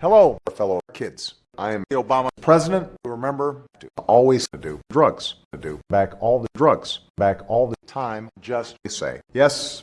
Hello, fellow kids. I am the Obama president. Remember to always do drugs. To do back all the drugs. Back all the time. Just say yes.